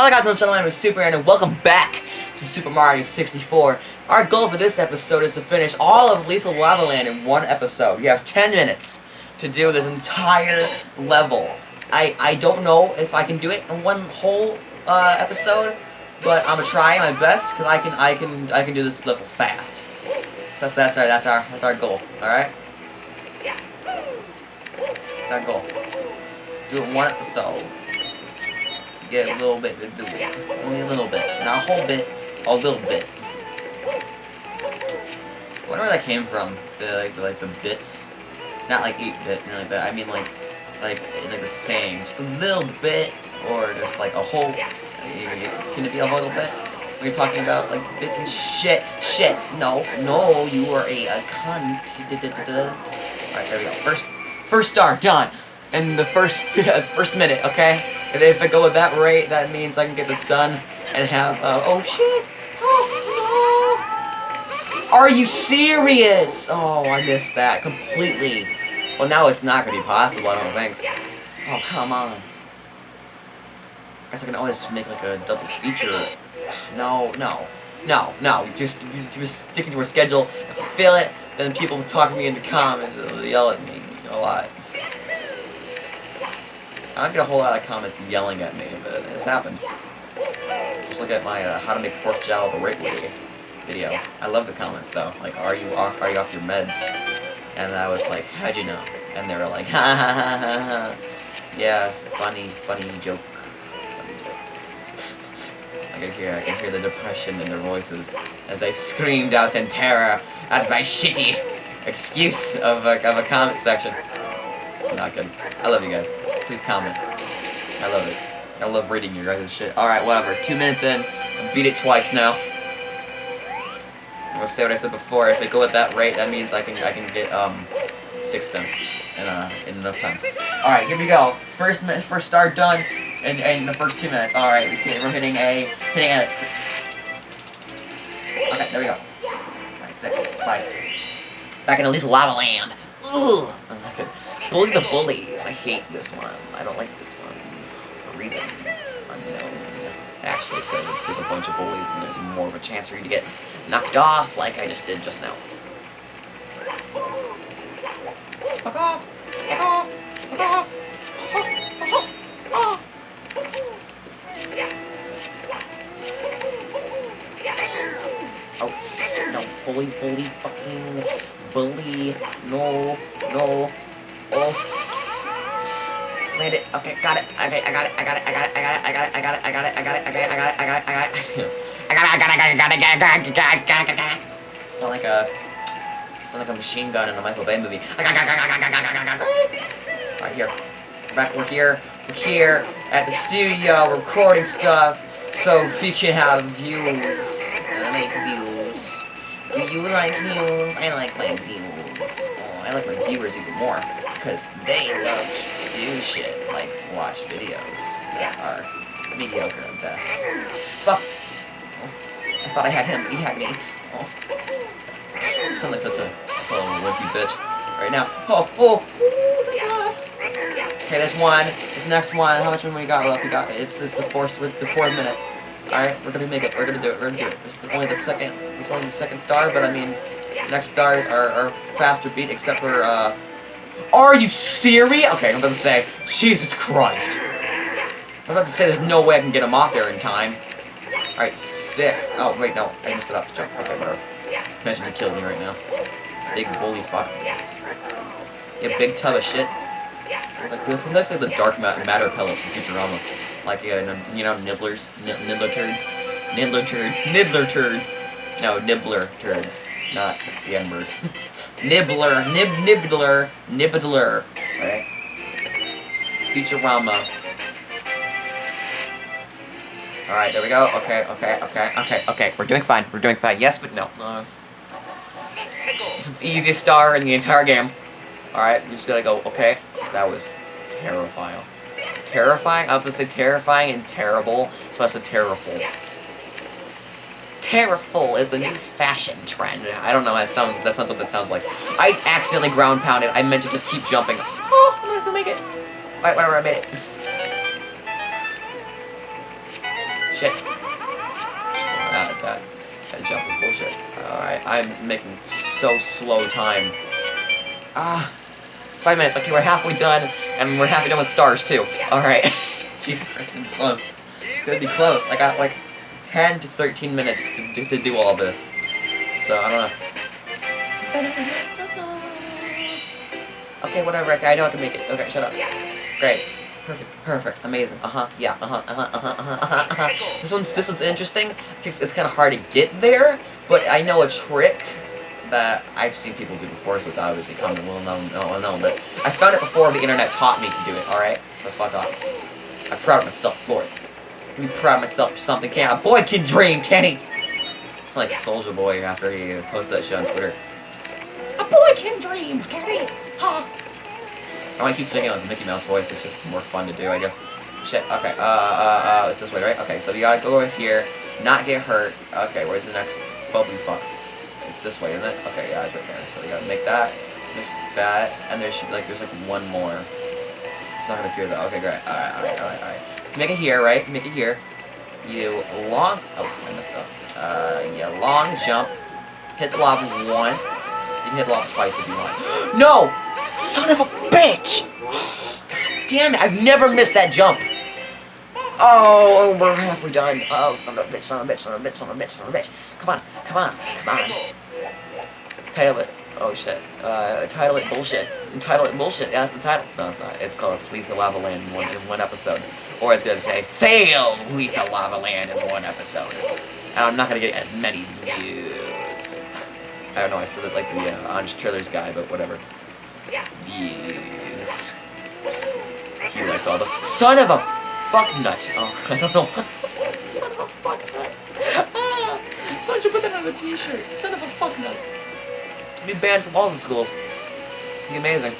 Hello guys and gentlemen, I'm Super and welcome back to Super Mario 64. Our goal for this episode is to finish all of Lethal Lava Land in one episode. You have 10 minutes to do this entire level. I, I don't know if I can do it in one whole uh, episode, but I'm gonna try my best because I can I can I can do this level fast. So that's that's our that's our that's our goal. All right. That's our goal. Do it in one episode get a little bit to do it. Only a little bit. Not a whole bit, a little bit. I wonder where that came from. The like the, like the bits. Not like 8-bit, you know, like that. I mean like like like the same. Just a little bit or just like a whole can it be a whole bit? You're talking about like bits and shit. Shit. No, no, you are a, a cunt. Alright, there we go. First first star, done. In the first first minute, okay? And if I go at that rate, that means I can get this done and have, uh, oh shit! Oh no! Are you serious? Oh, I missed that completely. Well, now it's not gonna be possible, I don't think. Oh, come on. I guess I can always just make like a double feature. No, no. No, no, just, just sticking to our schedule. If I fail it, then people will talk to me in the comments, they'll yell at me a lot. I don't get a whole lot of comments yelling at me, but it's happened. Just look at my uh, how to make pork jowl the right way video. I love the comments though. Like, are you off, are you off your meds? And I was like, how'd you know? And they were like, ha ha ha ha ha. Yeah, funny, funny joke. Funny joke. I can hear, I can hear the depression in their voices as they screamed out in terror at my shitty excuse of a, of a comment section. Not good. I love you guys. Please comment. I love it. I love reading your guys' shit. Alright, whatever. Two minutes in. I beat it twice now. I'm gonna say what I said before. If I go at that rate, that means I can I can get um six done in uh in enough time. Alright, here we go. First first start done in, in the first two minutes. Alright, we're hitting a hitting a Okay, there we go. Alright, sick. Bye. Back in a Lethal Lava Land. Ugh. Okay. Bully the Bullies. I hate this one. I don't like this one. For reasons unknown. Actually, it's because there's a bunch of bullies and there's more of a chance for you to get knocked off like I just did just now. Fuck off! Fuck off! Fuck off! Oh no, bullies, bully, fucking bully, no, no, Oh. Made it. Okay, got it. Okay, I got it. I got it. I got it. I got it. I got it. I got it. I got it. I got it. I got it. I got it. I got it. I got it. I got it. I got it. I got it. I got it. I got it. I got it. I got it. Sound like a sound like a machine gun in a Michael Bay movie. I got Right here. Back. We're here. We're here at the studio recording stuff so we can have views. I like views. Do you like views? I like my views. Oh, I like my viewers even more because they love to do shit like watch videos that are mediocre at best. Fuck. Oh, I thought I had him, but he had me. Oh. I sound like such a, wimpy bitch right now. Oh, oh, oh, thank God. Okay, there's one. This next one. How much money we got left? We got it's it's the fourth with the fourth minute. All right, we're gonna make it. We're gonna do it. We're gonna do it. It's only the second. It's only the second star, but I mean, next stars are, are faster beat, except for uh, are you serious? Okay, I'm about to say, Jesus Christ. I'm about to say there's no way I can get him off there in time. Alright, sick. Oh, wait, no. I messed it up. Jump. Okay, whatever. Imagine you killed me right now. Big bully fuck. Yeah, big tub of shit. Like, looks, looks like the dark matter pellets from Futurama. Like, uh, you know, nibblers. Nibbler turds. Nibbler turds. Nibbler turds. No, nibbler turds not the N-word. Nibbler, nib, nibbler, nibbler. Right? Futurama. Alright, there we go. Okay, okay, okay, okay, okay. We're doing fine. We're doing fine. Yes, but no. Uh, this is the easiest star in the entire game. Alright, we just gotta go, okay. That was terrifying. Terrifying? I was gonna say terrifying and terrible, so that's a terrible. Terraful is the new fashion trend. I don't know, that sounds that sounds what that sounds like. I accidentally ground pounded. I meant to just keep jumping. Oh, I'm gonna go make it. Alright, whatever, I made it. Shit. That, that, that jump was bullshit. Alright, I'm making so slow time. Ah. Five minutes. Okay, we're halfway done, and we're halfway done with stars, too. Alright. Jesus Christ, it's close. It's gonna be close. I got, like, 10 to 13 minutes to do, to do all this. So, I don't know. Okay, whatever. Okay, I know I can make it. Okay, shut up. Great. Perfect. Perfect. Amazing. Uh huh. Yeah. Uh huh. Uh huh. Uh huh. Uh huh. Uh huh. This one's this one's interesting. It takes, it's kind of hard to get there, but I know a trick that I've seen people do before, so it's obviously common, well known, well known. But I found it before the internet taught me to do it. All right. So fuck off. I'm proud of myself for it. I'm proud of myself for something. Can't a boy can dream, can he? It's like Soldier Boy after he posted that shit on Twitter. A boy can dream, can he? Huh? I want to keep speaking like Mickey Mouse voice. It's just more fun to do, I guess. Shit. Okay. Uh, uh, uh, it's this way, right? Okay. So you gotta go over here, not get hurt. Okay. Where's the next bubbly fuck? It's this way, isn't it? Okay. Yeah, it's right there. So you gotta make that, miss that, and there should be like there's like one more. It's not gonna appear though. Okay, great. All right, all right, all right, all right. Let's make it here, right? Make it here. You long. Oh, I messed up. Uh, yeah, long jump. Hit the lava once. You can hit the lava twice if you want. no! Son of a bitch! Damn it, I've never missed that jump. Oh, we're halfway done. Oh, son of a bitch, son of a bitch, son of a bitch, son of a bitch, son of a bitch. Come on, come on, come on. Title it. Oh shit. Uh, title it bullshit. Title it bullshit. Yeah, that's the title. No, it's not. It's called Lethal Lava Land in one, in one episode. Or it's gonna say, Fail Lethal Lava Land in one episode. And I'm not gonna get as many views. I don't know, I said it like the uh, Honest Trailers guy, but whatever. Views. He likes all the son of a fuck nut. Oh, I don't know. son of a fuck nut. Ah, someone should put that on a t-shirt. Son of a fuck nut. Be banned from all the schools. Amazing.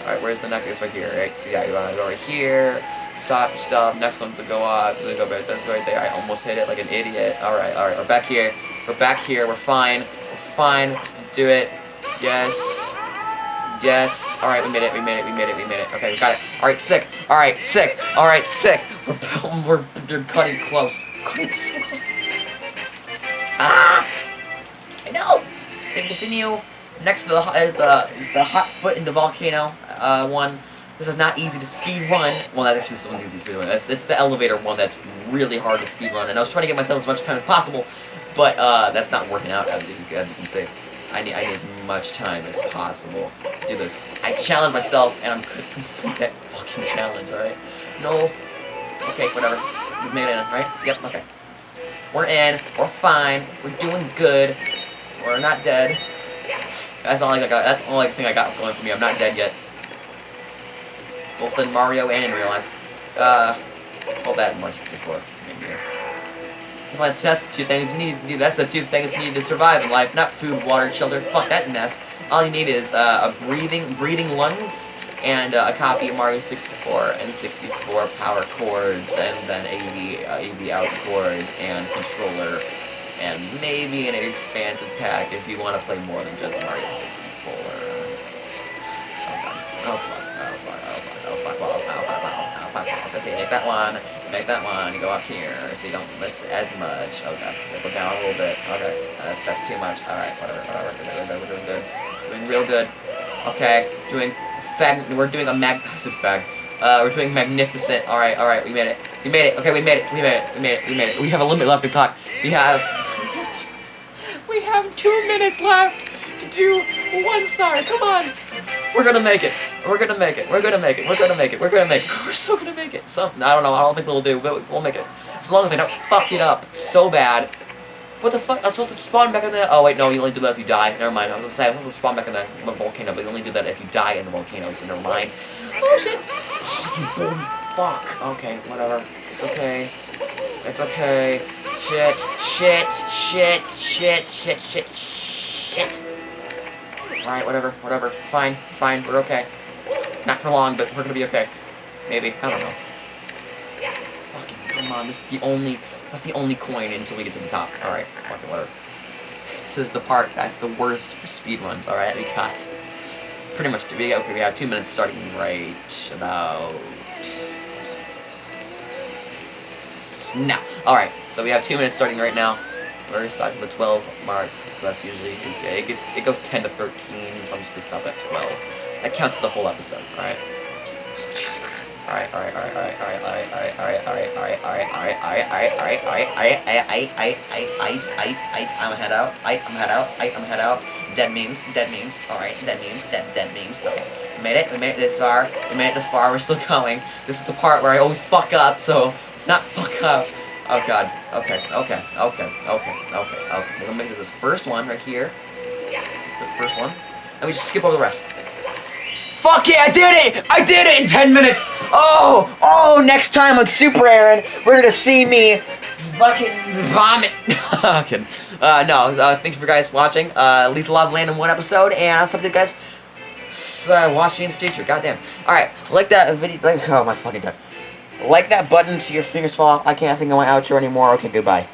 Alright, where's the necklace? Right here, right? So yeah, you wanna go right here. Stop, stop. Next one to go off. So go back. That's right there. I almost hit it like an idiot. Alright, alright. We're back here. We're back here. We're fine. We're fine. Do it. Yes. Yes. Alright, we made it. We made it. We made it. We made it. Okay, we got it. Alright, sick. Alright, sick. Alright, sick. We're, we're, we're cutting close. Cutting so close. Ah! I know! Save continue. Next to the is the is the hot foot in the volcano uh, one. This is not easy to speed run. Well, that actually this one's easy to speed run. It's, it's the elevator one that's really hard to speed run. And I was trying to get myself as much time as possible, but uh, that's not working out. As you, as you can see, I need I need as much time as possible to do this. I challenge myself, and I'm gonna complete that fucking challenge. All right? No. Okay, whatever. We made it in, right? Yep. Okay. We're in. We're fine. We're doing good. We're not dead. That's all I got. That's the only thing I got going for me. I'm not dead yet. Both in Mario and in real life. Uh, well, that in Mario 64. Maybe. If that's the two things you need. That's the two things you need to survive in life. Not food, water, shelter. Fuck that mess. All you need is uh, a breathing, breathing lungs, and uh, a copy of Mario 64 and 64 power cords, and then AV, uh, AV out cords and controller and maybe an expansive pack if you want to play more than just Mario 64. Oh, fuck. Oh, fuck. Oh, fuck. Oh, fuck balls. Oh, fuck balls. Oh, fuck balls. Okay, make that one. Make that one. Go up here so you don't miss as much. Okay. Go down a little bit. Okay. That's, that's too much. Alright, whatever. Whatever. We're doing good. We're doing good. Doing real good. Okay. Doing fag. We're doing a mag. I said fag. Uh, we're doing magnificent. Alright, alright. We made it. We made it. Okay, we made it. We made it. We made it. We made it. We have a limit left to clock. We have we have two minutes left to do one star. Come on. We're gonna make it. We're gonna make it. We're gonna make it. We're gonna make it. We're gonna make it. We're so gonna make it. Some I don't know. I don't think we'll do, but we'll make it. As long as I don't fuck it up so bad. What the fuck? I'm supposed to spawn back in the. Oh wait, no. You only do that if you die. Never mind. I was gonna say I'm supposed to spawn back in the volcano, but you only do that if you die in the volcano. So never mind. Oh shit. Oh, you bully fuck. Okay, whatever. It's okay. It's okay. Shit, shit, shit, shit, shit, shit, shit. Alright, whatever, whatever. Fine, fine, we're okay. Not for long, but we're gonna be okay. Maybe, I don't know. Fucking come on, this is the only, that's the only coin until we get to the top. Alright, fucking whatever. This is the part that's the worst for speed runs, alright, we got pretty much, we, okay, we have two minutes starting right about now. Alright, so we have two minutes starting right now. We're starting at the 12 mark. That's usually, it gets, it goes 10 to 13, so I'm just gonna stop at 12. That counts the whole episode, alright? So, Jesus Christ. Alright, alright, alright, alright, alright, alright, alright, alright, alright, alright, alright, alright, alright, alright, alright, alright, alright, alright, alright, alright, I'm head out, alright, I'm head out, alright, I'm head out, dead memes, dead memes, alright, dead memes, dead, dead memes, okay, we made it, we made it this far, we made it this far, we're still going, this is the part where I always fuck up, so, let's not fuck up, oh god, okay, okay, okay, okay, okay, okay, we're gonna make it this first one right here, the first one, and we just skip over the rest. Fuck yeah, I did it! I did it in 10 minutes! Oh! Oh, next time on Super Aaron, we're gonna see me fucking vomit. I'm. Uh, no, uh, thank you for guys watching. Uh, Lethal Lava Land in one episode, and I'll stop you guys uh, watch me in the future. Goddamn. Alright, like that video. Like, oh my fucking god. Like that button so your fingers fall off. I can't think of my outro anymore. Okay, goodbye.